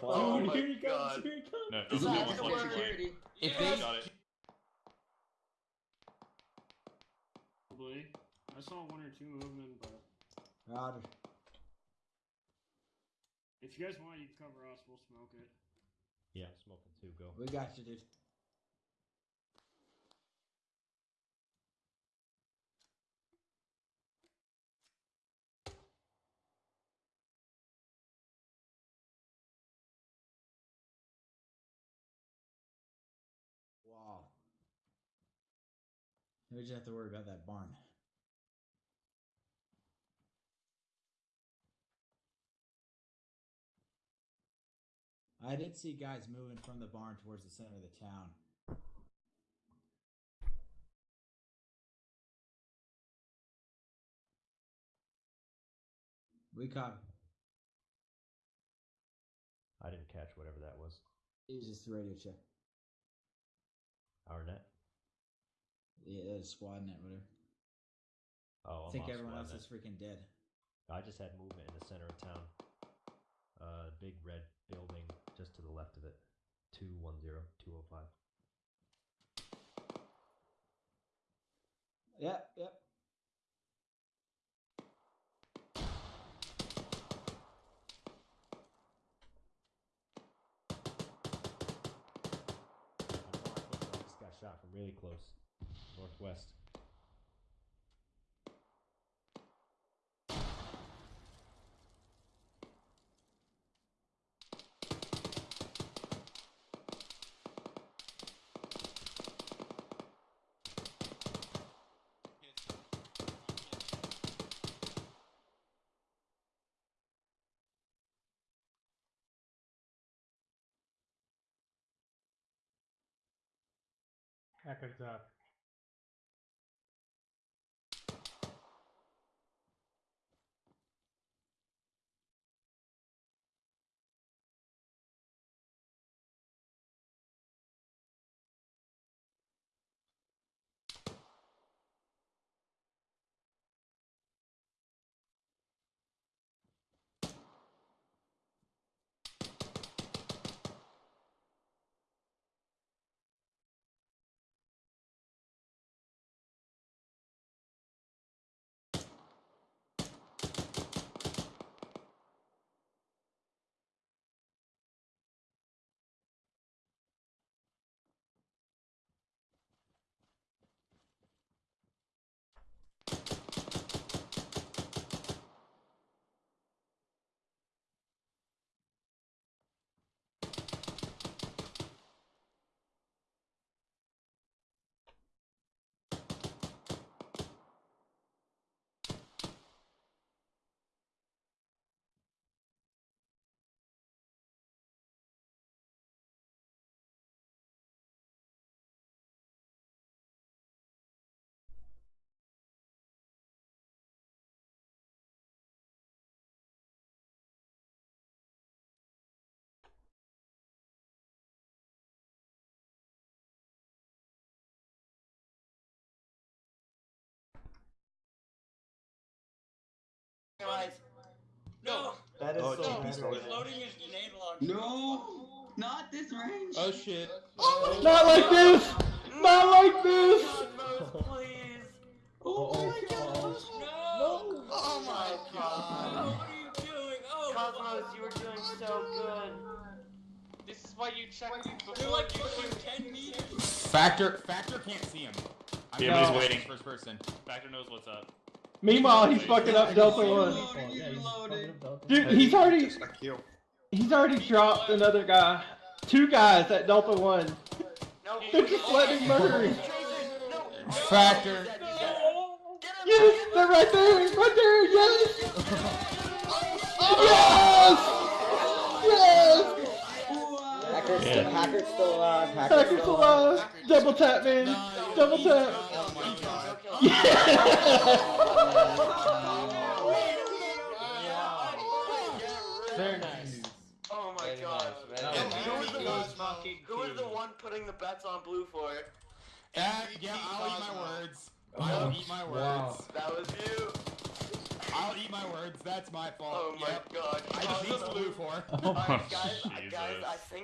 fall. Oh Dude, my here he comes, God. here he comes. No, This no, is not flank, one security. If Yeah, they got it. Probably. I saw one or two movement, but Roger. if you guys want, you can cover us. We'll smoke it. Yeah, smoking too. Go. We got you, dude. Wow. We just have to worry about that barn. I did see guys moving from the barn towards the center of the town. We caught. I didn't catch whatever that was. It was just a radio check. Our net. Yeah, it squad net, whatever. Oh, I think everyone else is freaking dead. I just had movement in the center of town. Uh, big red building just to the left of it. 210, 205. Yep, yep. Just got shot from really close. Northwest. Hacker's up. No. That is Oh, so GP bad stole right it. now. Loading his grenade launcher. No, not this range. Oh shit. Oh, not like this! Not like this! Oh, Cosmos, please. Oh, oh my gosh. No. Oh my Oh, god. what are you doing? Oh, Cosmos, you were doing so good. This is why you check You're like fucking 10 meters. Factor Factor can't see him. I'm Yeah, gonna he's waiting. First person. Factor knows what's up. Meanwhile, he's fucking up Delta One. he's reloaded. Dude, he's already Just a kill. he's already dropped another guy. Two guys at Delta One. They're just letting him murder him. Factor. Yes, they're right there, right there, yes! Oh, yes! Yes! Wow. Hacker's, Yeah. still, Hacker's still alive. Hacker's, Hacker's still alive. alive. Double tap, man. Double tap. Oh my. Very nice. Oh my Very god. nice, very nice. Who was the Good one? smoking Who was the one putting the bets on blue for? Uh, yeah, I'll eat my words. I'll eat my words. That was you. I'll eat my words. That's my fault. Oh my Yep. god. I Cosmos- beat blue for. Oh, Alright, guys, jeez. guys. I think